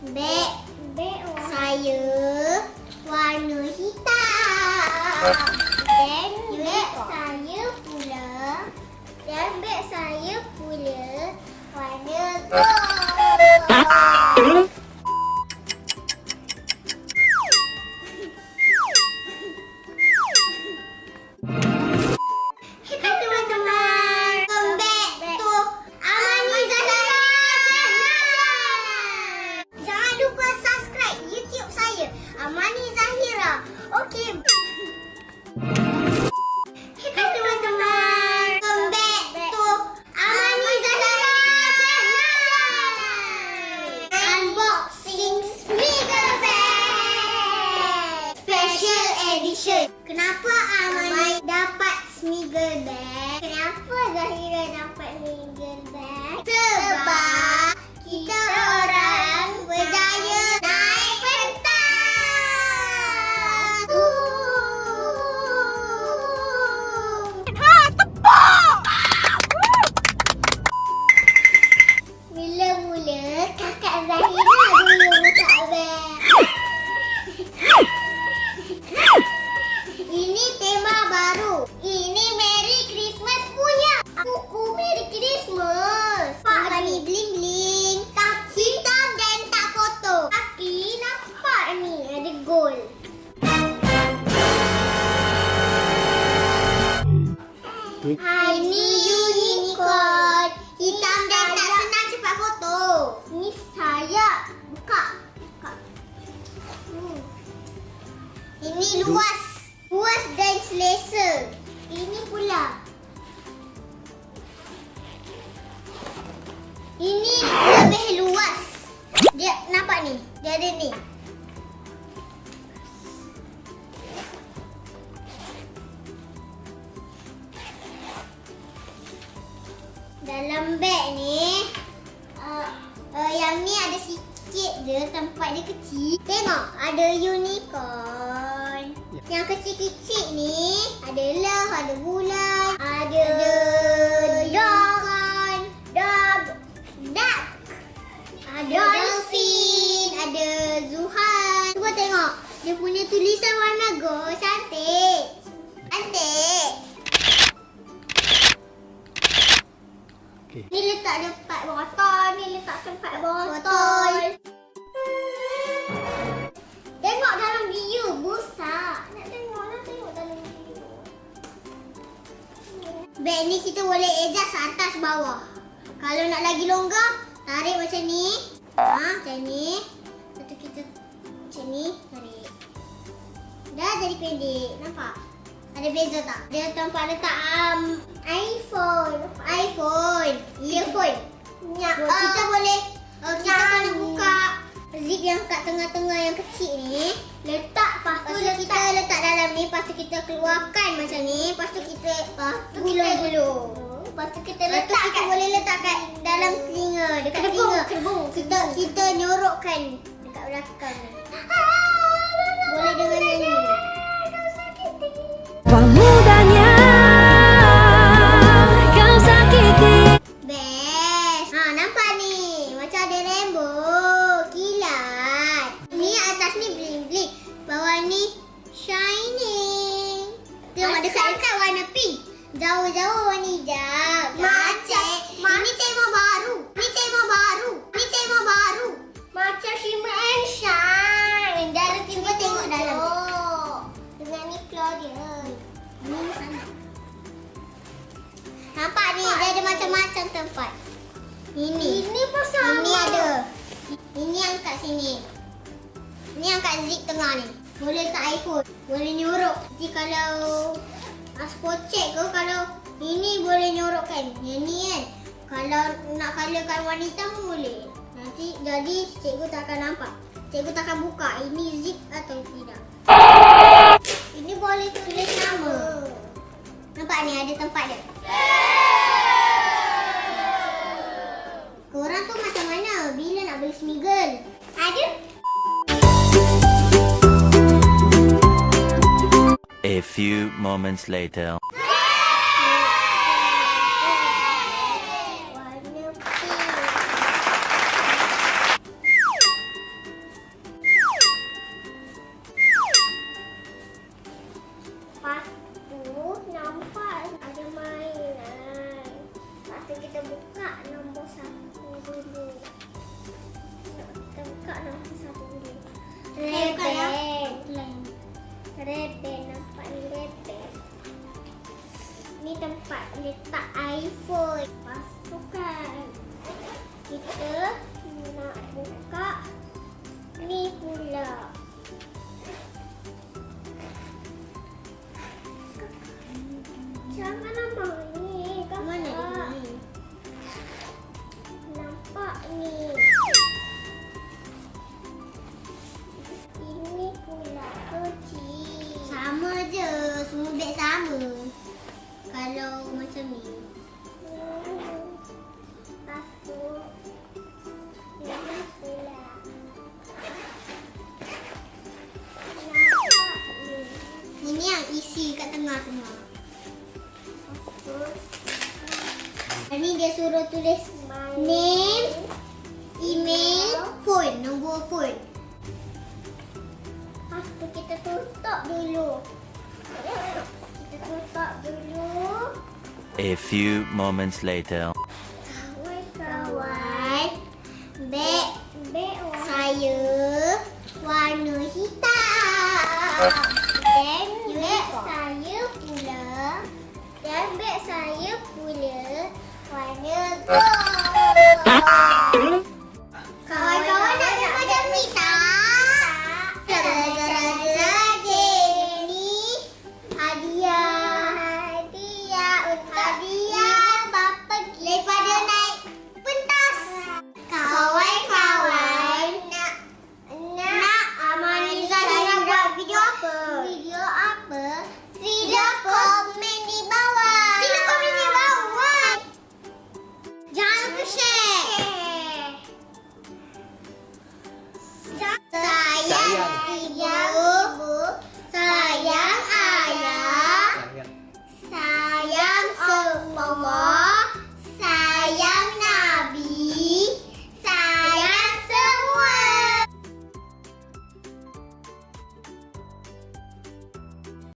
Beg beg saya warna hitam. Ini lebih luas. Dia nampak ni. Dia ada ni. Dalam beg ni uh, uh, yang ni ada sikit je tempat dia kecil. Tengok ada unicorn. Ya. Yang kecil-kecil ni ada love, ada bulan, ada, tengok. Dia punya tulisan warna gold. Cantik. Cantik. Okey. Ni letak tempat botol, ni letak tempat botol. Tengok dalam. Nak tengok nak tengok dalam video. Beg ni kita boleh adjust atas bawah. Kalau nak lagi longgar, tarik macam ni. Ha, macam ni. Lepas tu kita macam ni, tarik. Dah jadi pendek, nampak? Ada beza tak? Dia tempat letak um, iPhone. iPhone. Earphone. Ya, uh, kita boleh uh, kita boleh buka zip yang kat tengah-tengah yang kecil ni. Letak lepas tu letak. kita letak dalam ni, lepas tu kita keluarkan macam ni, lepas tu kita lepas tu gulung-gulung. Lepas tu kita letak lepas tu kita boleh letak kat dalam telinga, dekat telinga. Kita kita nyorokkan dekat belakang ni. Boleh dengan nyanyi. Pemudanya kau sakiti Best. Ha, nampak ni. Macam ada rainbow. Kilat. Ni atas ni bling-bling. Bawah ni shining. Tengok dekat dekat warna pink. Jauh-jauh warna hijau. Macam-macam tempat. Ini. Ini pun sama. Ini ada. Ini yang kat sini. Ini yang kat zip tengah ni. Boleh letak iPhone. Boleh nyorok. Nanti kalau spot check ke kalau ini boleh nyorokkan. Yang ni kan. Kalau nak colorkan warna hitam pun boleh. Nanti jadi cikgu tak akan nampak. Cikgu tak akan buka ini zip atau tidak. Ini boleh tulis nama. Nampak ni ada tempat dia. Korang tu macam mana? Bila nak beli smiggle? Ada? A few moments later. Reben. Reben. Nampak ni reben. Ni tempat letak iPhone. Masukkan. Kita nak buka ni pula. Macam mana dia suruh tulis name, email, phone, nombor phone. Lepas tu kita tutup dulu. Kita tutup dulu. A few moments later. Kawan, beg beg saya warna hitam. Dan beg saya pula dan beg saya pula warna gold.